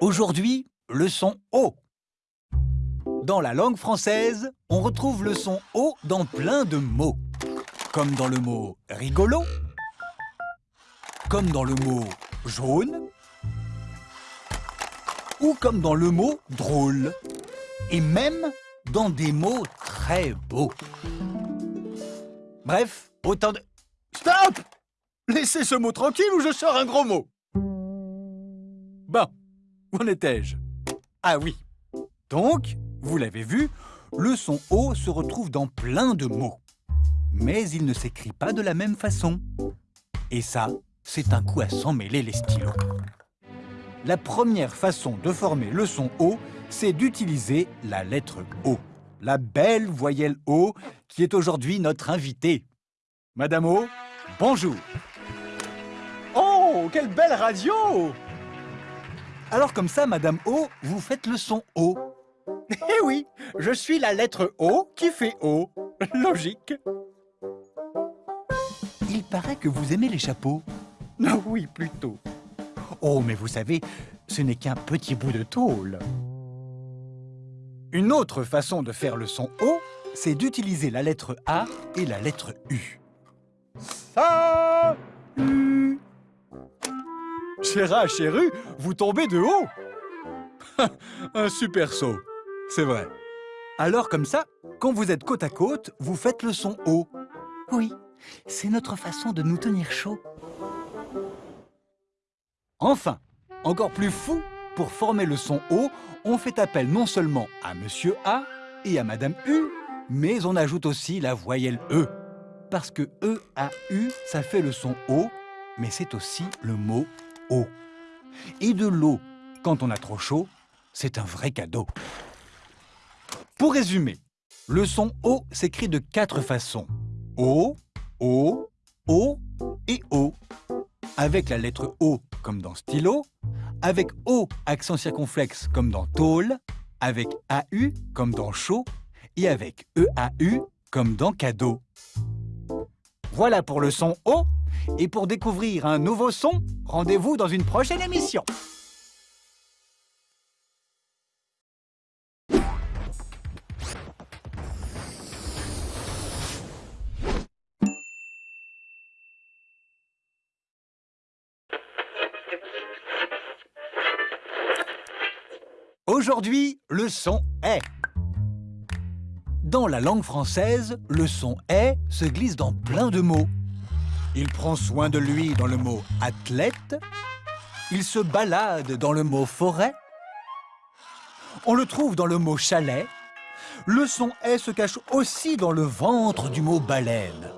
Aujourd'hui, le son O. Dans la langue française, on retrouve le son O dans plein de mots. Comme dans le mot rigolo, comme dans le mot jaune, ou comme dans le mot drôle, et même dans des mots très beaux. Bref, autant de... Stop Laissez ce mot tranquille ou je sors un gros mot. Bon, où en étais-je? Ah oui. Donc, vous l'avez vu, le son O se retrouve dans plein de mots. Mais il ne s'écrit pas de la même façon. Et ça, c'est un coup à s'en mêler les stylos. La première façon de former le son O, c'est d'utiliser la lettre O. La belle voyelle O qui est aujourd'hui notre invitée. Madame O, bonjour. Oh, quelle belle radio Alors comme ça, Madame O, vous faites le son O. Eh oui, je suis la lettre O qui fait O. Logique. Il paraît que vous aimez les chapeaux. Ah oui, plutôt. Oh, mais vous savez, ce n'est qu'un petit bout de tôle. Une autre façon de faire le son O, c'est d'utiliser la lettre A et la lettre U. Ça U. Chéra, chéru, vous tombez de haut Un super saut, c'est vrai. Alors comme ça, quand vous êtes côte à côte, vous faites le son O. Oui, c'est notre façon de nous tenir chaud. Enfin, encore plus fou, pour former le son O, on fait appel non seulement à Monsieur A et à Madame U, mais on ajoute aussi la voyelle E. Parce que E, A, U, ça fait le son O, mais c'est aussi le mot Et de l'eau, quand on a trop chaud, c'est un vrai cadeau. Pour résumer, le son O s'écrit de quatre façons. O, O, O et O. Avec la lettre O comme dans stylo, avec O accent circonflexe comme dans tôle, avec AU comme dans chaud et avec EAU comme dans cadeau. Voilà pour le son O. Et pour découvrir un nouveau son, rendez-vous dans une prochaine émission. Aujourd'hui, le son est. Dans la langue française, le son est se glisse dans plein de mots. Il prend soin de lui dans le mot athlète. Il se balade dans le mot forêt. On le trouve dans le mot chalet. Le son est se cache aussi dans le ventre du mot baleine.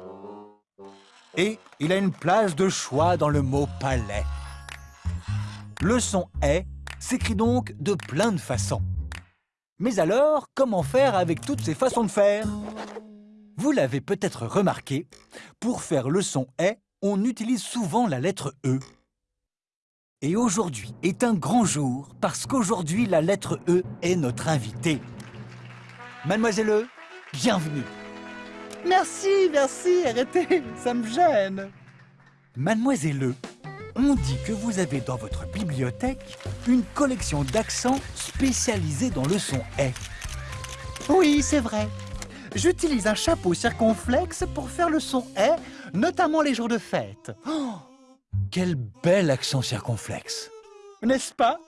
Et il a une place de choix dans le mot palais. Le son est s'écrit donc de plein de façons. Mais alors, comment faire avec toutes ces façons de faire? Vous l'avez peut-être remarqué, pour faire le son « est », on utilise souvent la lettre « e ». Et aujourd'hui est un grand jour, parce qu'aujourd'hui, la lettre « e » est notre invitée. Mademoiselle E, bienvenue Merci, merci, arrêtez, ça me gêne. Mademoiselle E, on dit que vous avez dans votre bibliothèque une collection d'accents spécialisés dans le son « est ». Oui, c'est vrai. J'utilise un chapeau circonflexe pour faire le son « est », notamment les jours de fête. Oh, quel bel accent circonflexe N'est-ce pas?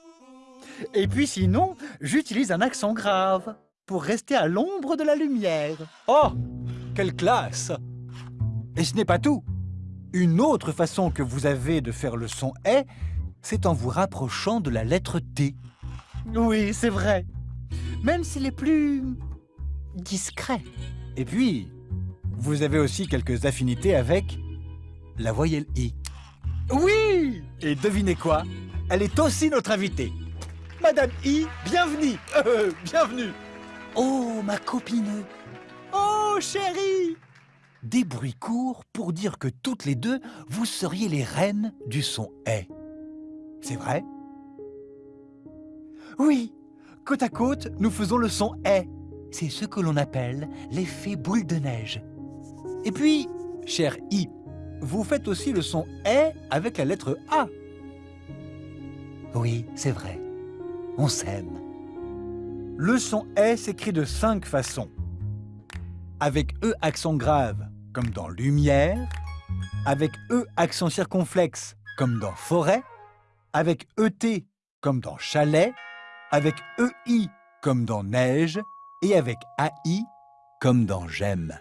Et puis sinon, j'utilise un accent grave pour rester à l'ombre de la lumière. Oh, quelle classe Et ce n'est pas tout une autre façon que vous avez de faire le son « est », c'est en vous rapprochant de la lettre « T ». Oui, c'est vrai. Même s'il est plus... discret. Et puis, vous avez aussi quelques affinités avec la voyelle « I ». Oui Et devinez quoi? Elle est aussi notre invitée. Madame I, bienvenue euh, Bienvenue Oh, ma copine Oh, chérie des bruits courts pour dire que toutes les deux, vous seriez les reines du son « est ». C'est vrai? Oui, côte à côte, nous faisons le son « est ». C'est ce que l'on appelle l'effet boule de neige. Et puis, cher I, vous faites aussi le son est avec la lettre A. Oui, c'est vrai. On s'aime. Le son est s'écrit de cinq façons. Avec E accent grave, comme dans lumière. Avec E accent circonflexe, comme dans forêt. Avec ET, comme dans chalet. Avec EI, comme dans neige. Et avec AI, comme dans j'aime.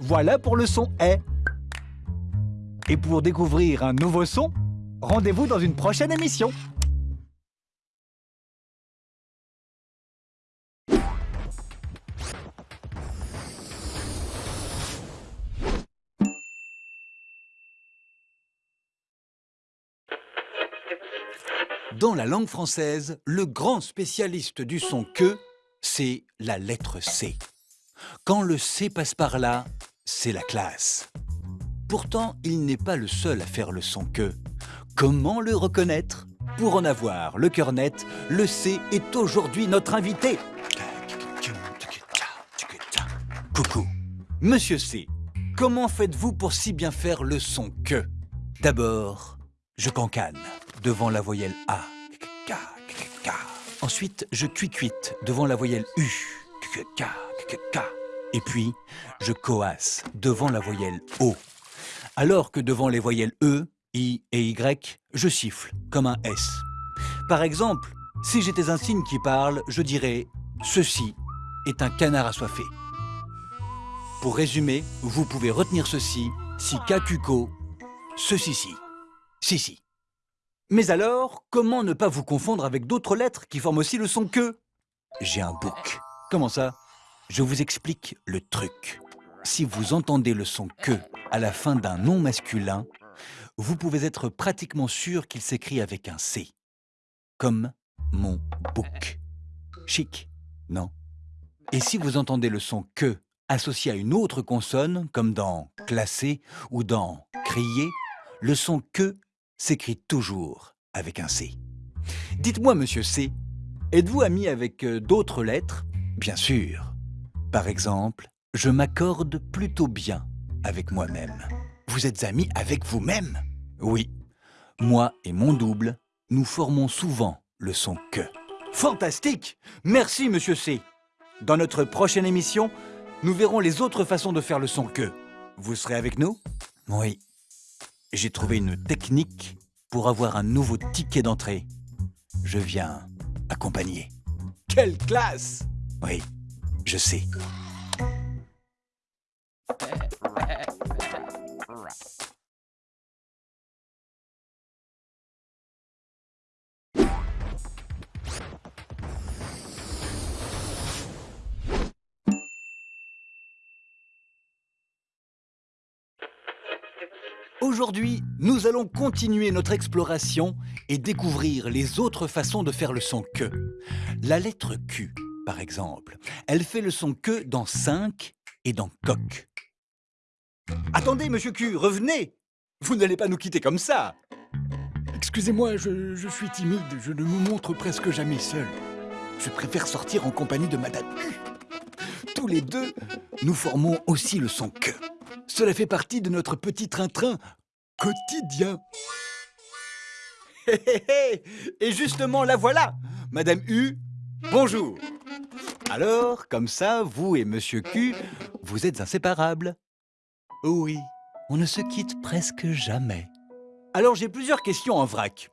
Voilà pour le son est. Et pour découvrir un nouveau son, rendez-vous dans une prochaine émission. Dans la langue française, le grand spécialiste du son que, c'est la lettre C. Quand le C passe par là, c'est la classe. Pourtant, il n'est pas le seul à faire le son que. Comment le reconnaître? Pour en avoir le cœur net, le C est aujourd'hui notre invité. Coucou, Monsieur C, comment faites-vous pour si bien faire le son que? D'abord, je cancane devant la voyelle A. Ensuite, je cuicuite devant la voyelle U. Et puis, je coasse devant la voyelle O. Alors que devant les voyelles E, I et Y, je siffle comme un S. Par exemple, si j'étais un signe qui parle, je dirais « Ceci est un canard assoiffé ». Pour résumer, vous pouvez retenir ceci, si Kakuko, ceci-ci, si-si. Mais alors, comment ne pas vous confondre avec d'autres lettres qui forment aussi le son que? J'ai un bouc. Comment ça? Je vous explique le truc. Si vous entendez le son que à la fin d'un nom masculin, vous pouvez être pratiquement sûr qu'il s'écrit avec un C. Comme mon bouc. Chic, non? Et si vous entendez le son que associé à une autre consonne, comme dans classer ou dans crier, le son que s'écrit toujours avec un C. Dites-moi, monsieur C, êtes-vous ami avec euh, d'autres lettres? Bien sûr. Par exemple, je m'accorde plutôt bien avec moi-même. Vous êtes ami avec vous-même Oui. Moi et mon double, nous formons souvent le son que. Fantastique Merci, monsieur C. Dans notre prochaine émission, nous verrons les autres façons de faire le son que. Vous serez avec nous? Oui j'ai trouvé une technique pour avoir un nouveau ticket d'entrée. Je viens accompagner. Quelle classe Oui, je sais. Aujourd'hui, nous allons continuer notre exploration et découvrir les autres façons de faire le son que. La lettre Q, par exemple, elle fait le son que dans 5 et dans coq. Attendez, monsieur Q, revenez Vous n'allez pas nous quitter comme ça Excusez-moi, je, je, suis timide, je ne me montre presque jamais seul. Je préfère sortir en compagnie de Madame U. Tous les deux, nous formons aussi le son que. Cela fait partie de notre petit train-train quotidien. Et justement, la voilà Madame U, bonjour Alors, comme ça, vous et Monsieur Q, vous êtes inséparables Oui, on ne se quitte presque jamais. Alors j'ai plusieurs questions en vrac.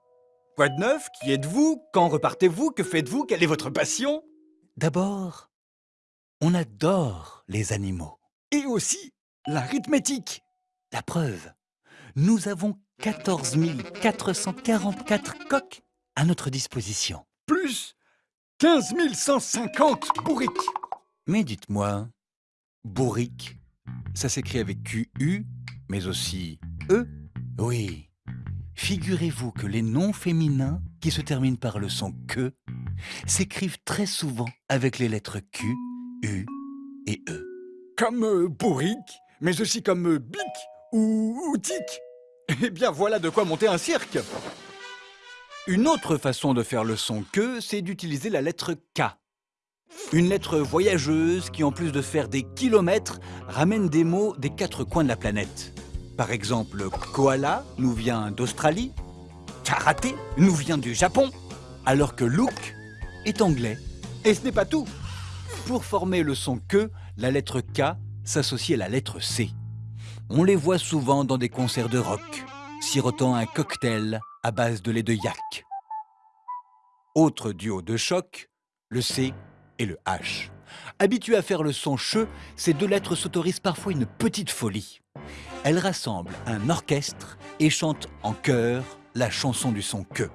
Quoi de neuf? Qui êtes-vous? Quand repartez-vous? Que faites-vous? Quelle est votre passion? D'abord, on adore les animaux. Et aussi l'arithmétique. La preuve, nous avons 14 444 coques à notre disposition. Plus 15 150 bourriques. Mais dites-moi, bourrique, ça s'écrit avec QU, mais aussi E? Oui. Figurez-vous que les noms féminins qui se terminent par le son que s'écrivent très souvent avec les lettres Q, U et E. Comme euh, bourrique, mais aussi comme euh, bic ou, ou tic. Eh bien voilà de quoi monter un cirque Une autre façon de faire le son que, c'est d'utiliser la lettre K. Une lettre voyageuse qui, en plus de faire des kilomètres, ramène des mots des quatre coins de la planète. Par exemple, koala nous vient d'Australie, karaté nous vient du Japon, alors que look est anglais. Et ce n'est pas tout. Pour former le son que, la lettre K s'associe à la lettre C. On les voit souvent dans des concerts de rock, sirotant un cocktail à base de lait de yak. Autre duo de choc, le C et le H. Habitués à faire le son che, ces deux lettres s'autorisent parfois une petite folie. Elles rassemblent un orchestre et chantent en chœur la chanson du son que.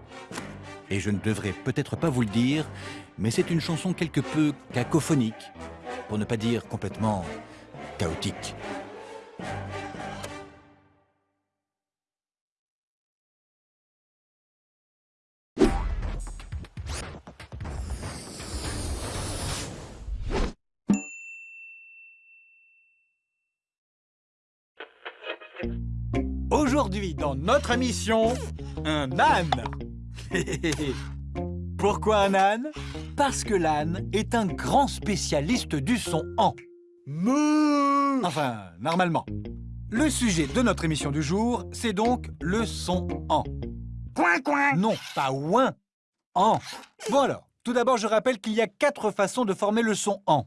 Et je ne devrais peut-être pas vous le dire, mais c'est une chanson quelque peu cacophonique, pour ne pas dire complètement Aujourd'hui, dans notre émission, un âne. Pourquoi un âne? Parce que l'âne est un grand spécialiste du son en. Me Enfin, normalement. Le sujet de notre émission du jour, c'est donc le son en. Coin, coin Non, pas ouin, en. Bon alors, tout d'abord, je rappelle qu'il y a quatre façons de former le son en.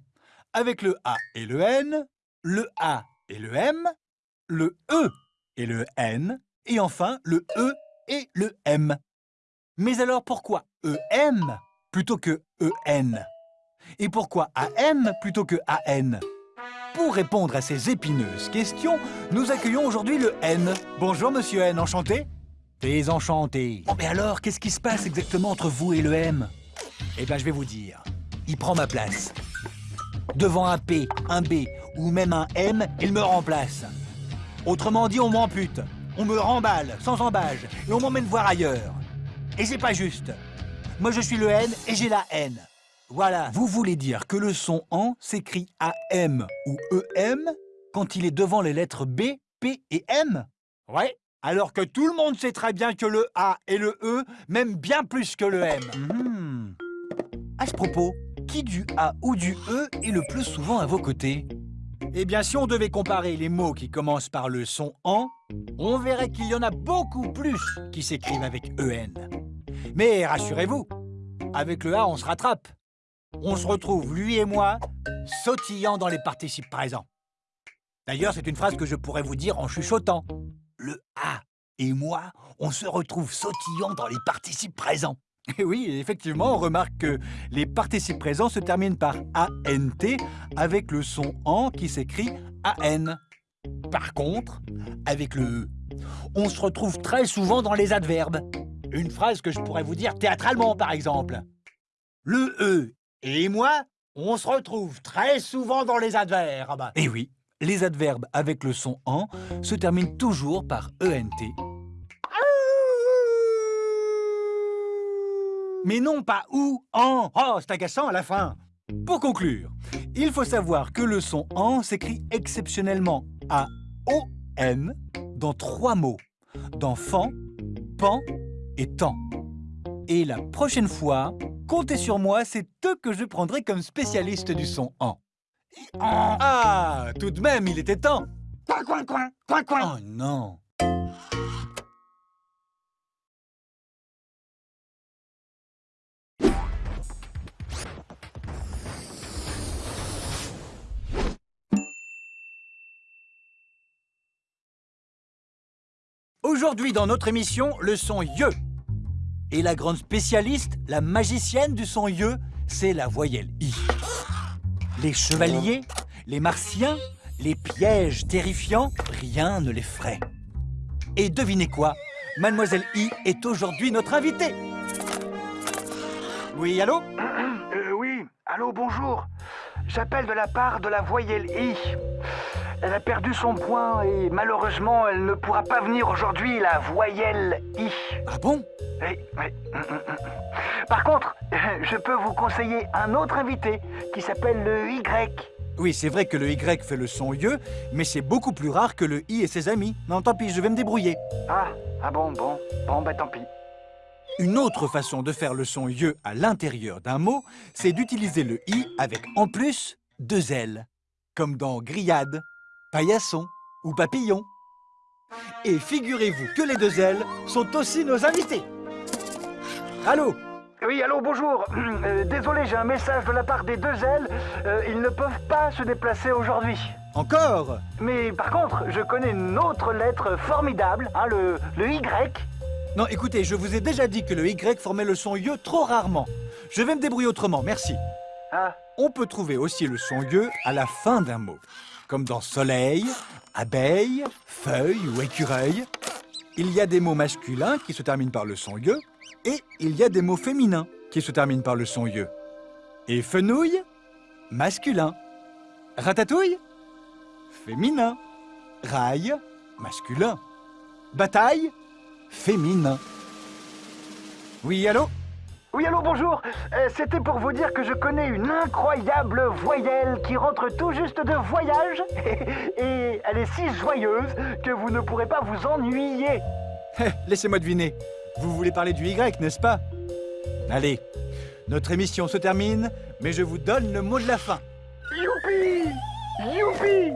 Avec le A et le N, le A et le M, le E et le N, et enfin le E et le M. Mais alors pourquoi EM plutôt que EN Et pourquoi AM plutôt que AN Pour répondre à ces épineuses questions, nous accueillons aujourd'hui le N. Bonjour monsieur N, enchanté T'es enchanté. Bon, mais alors, qu'est-ce qui se passe exactement entre vous et le M? Eh bien, je vais vous dire. Il prend ma place. Devant un P, un B ou même un M, il me remplace. Autrement dit, on m'ampute. On me remballe, sans embâge, et on m'emmène voir ailleurs. Et c'est pas juste. Moi, je suis le N et j'ai la N. Voilà. Vous voulez dire que le son en s'écrit AM ou EM quand il est devant les lettres B, P et M? Ouais. Alors que tout le monde sait très bien que le A et le E m'aiment bien plus que le M. Mhm. À ce propos, qui du A ou du E est le plus souvent à vos côtés? Eh bien, si on devait comparer les mots qui commencent par le son en, on verrait qu'il y en a beaucoup plus qui s'écrivent avec EN. Mais rassurez-vous, avec le A, on se rattrape. On se retrouve, lui et moi, sautillant dans les participes présents. D'ailleurs, c'est une phrase que je pourrais vous dire en chuchotant. Le A et moi, on se retrouve sautillant dans les participes présents. Oui, effectivement, on remarque que les participes présents se terminent par ANT avec le son en qui s'écrit AN. Par contre, avec le E, on se retrouve très souvent dans les adverbes. Une phrase que je pourrais vous dire théâtralement, par exemple. Le E et moi, on se retrouve très souvent dans les adverbes. Et oui, les adverbes avec le son en se terminent toujours par ENT. Mais non pas ou, en. Oh, c'est agaçant à la fin. Pour conclure, il faut savoir que le son en s'écrit exceptionnellement à O-N dans trois mots. Dans fan, pan et temps. Et la prochaine fois, comptez sur moi, c'est eux que je prendrai comme spécialiste du son en. Ah, tout de même, il était temps. Coin, coin, coin Coin, coin Oh non. Aujourd'hui, dans notre émission, le son ye. Et la grande spécialiste, la magicienne du son ye, c'est la voyelle i. Les chevaliers, les martiens, les pièges terrifiants, rien ne les ferait. Et devinez quoi Mademoiselle I est aujourd'hui notre invitée. Oui, allô? Euh, oui, allô, bonjour. J'appelle de la part de la voyelle I. Elle a perdu son point et malheureusement, elle ne pourra pas venir aujourd'hui, la voyelle I. Ah bon? Oui, oui. Hum, hum, hum. Par contre, je peux vous conseiller un autre invité qui s'appelle le Y. Oui, c'est vrai que le Y fait le son ye, mais c'est beaucoup plus rare que le I et ses amis. Non, tant pis, je vais me débrouiller. Ah, ah bon, bon, bon, bah tant pis. Une autre façon de faire le son ye à l'intérieur d'un mot, c'est d'utiliser le i avec en plus deux L, comme dans grillade, paillasson ou papillon. Et figurez-vous que les deux ailes sont aussi nos invités. Allô Oui, allô, bonjour. Euh, désolé, j'ai un message de la part des deux ailes. Euh, ils ne peuvent pas se déplacer aujourd'hui. Encore Mais par contre, je connais une autre lettre formidable, hein, le, le Y. Non, écoutez, je vous ai déjà dit que le Y formait le son YE trop rarement. Je vais me débrouiller autrement, merci. Ah, On peut trouver aussi le son YE à la fin d'un mot, comme dans soleil, abeille, feuille ou écureuil. Il y a des mots masculins qui se terminent par le son YE, et il y a des mots féminins qui se terminent par le son YE. Et fenouil, masculin. Ratatouille, féminin. Rail, masculin. Bataille, féminin. Oui, allô? Oui, allô, bonjour. Euh, C'était pour vous dire que je connais une incroyable voyelle qui rentre tout juste de voyage. Et elle est si joyeuse que vous ne pourrez pas vous ennuyer. Laissez-moi deviner. Vous voulez parler du Y, n'est-ce pas? Allez, notre émission se termine, mais je vous donne le mot de la fin. Youpi! Youpi